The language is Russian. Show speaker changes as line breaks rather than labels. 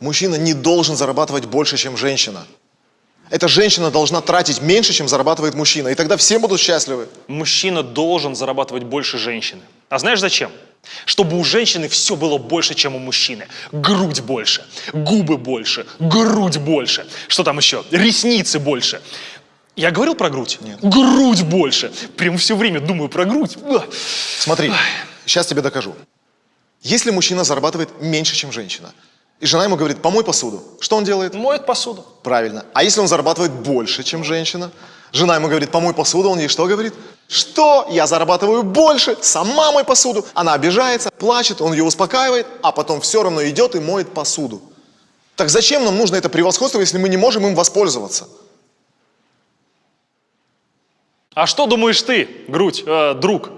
Мужчина не должен зарабатывать больше, чем женщина. Эта женщина должна тратить меньше, чем зарабатывает мужчина. И тогда все будут счастливы.
Мужчина должен зарабатывать больше женщины. А знаешь зачем? Чтобы у женщины все было больше, чем у мужчины. Грудь больше, губы больше, грудь больше. Что там еще? Ресницы больше. Я говорил про грудь?
Нет.
Грудь больше. Прям все время думаю про грудь.
Смотри, сейчас тебе докажу. Если мужчина зарабатывает меньше, чем женщина, и жена ему говорит, помой посуду, что он делает?
Моет посуду.
Правильно. А если он зарабатывает больше, чем женщина? Жена ему говорит, помой посуду, он ей что говорит? Что? Я зарабатываю больше, сама мой посуду. Она обижается, плачет, он ее успокаивает, а потом все равно идет и моет посуду. Так зачем нам нужно это превосходство, если мы не можем им воспользоваться?
А что думаешь ты, грудь, э, друг?